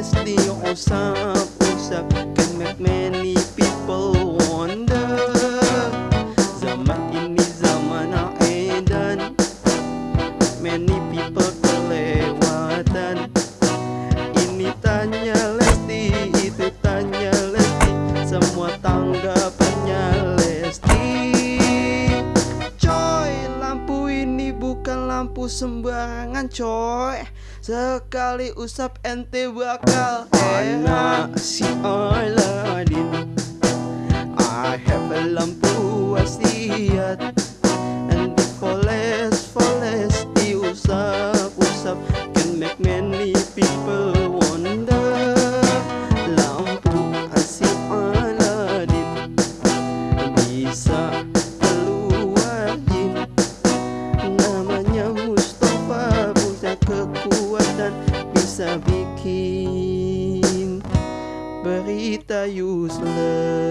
endlessly on some usap Can make many people wonder. Zaman ini zaman edan. Many people kelewatan. Ini tanya Lesti, itu tanya Lesti. Semua tanggapan lampu sembarangan coy. Sekali usap ente bakal enak. Si Aladdin I have a lampu wasiat And the forest, forest diusap-usap Can make many people sa biking Barita useless